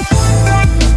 Oh,